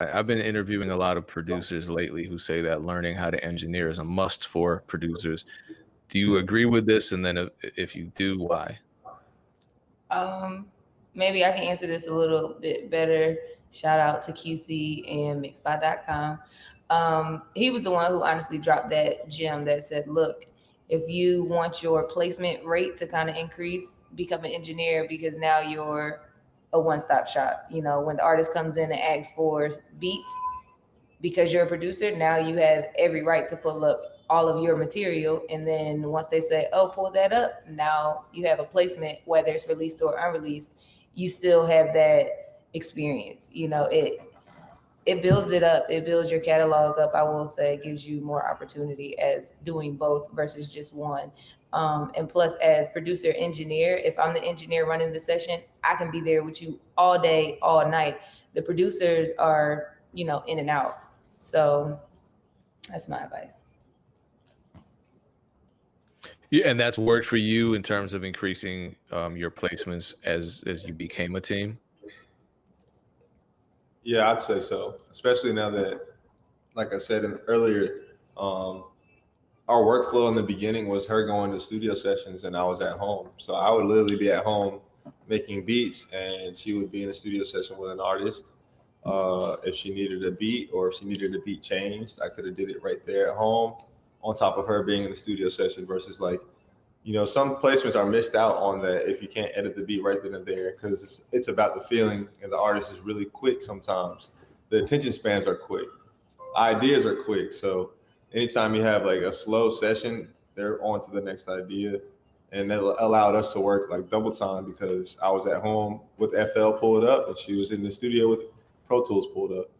I've been interviewing a lot of producers lately who say that learning how to engineer is a must for producers. Do you agree with this? And then if, if you do, why? Um, maybe I can answer this a little bit better. Shout out to QC and Mixpot.com. Um, he was the one who honestly dropped that gem that said, look, if you want your placement rate to kind of increase, become an engineer because now you're a one-stop shop. You know, when the artist comes in and asks for beats, because you're a producer, now you have every right to pull up all of your material. And then once they say, oh, pull that up, now you have a placement, whether it's released or unreleased, you still have that experience. You know, it it builds it up. It builds your catalog up. I will say it gives you more opportunity as doing both versus just one. Um, and plus, as producer engineer, if I'm the engineer running the session, I can be there with you all day, all night. The producers are, you know, in and out. So that's my advice. Yeah, and that's worked for you in terms of increasing um, your placements as as you became a team. Yeah, I'd say so. Especially now that, like I said in, earlier, um, our workflow in the beginning was her going to studio sessions and I was at home. So I would literally be at home making beats and she would be in a studio session with an artist. Uh, if she needed a beat or if she needed a beat changed, I could have did it right there at home on top of her being in the studio session versus like, you know, some placements are missed out on that if you can't edit the beat right then and there because it's, it's about the feeling and the artist is really quick sometimes. The attention spans are quick. Ideas are quick. So anytime you have like a slow session, they're on to the next idea. And that allowed us to work like double time because I was at home with FL pulled up and she was in the studio with Pro Tools pulled up.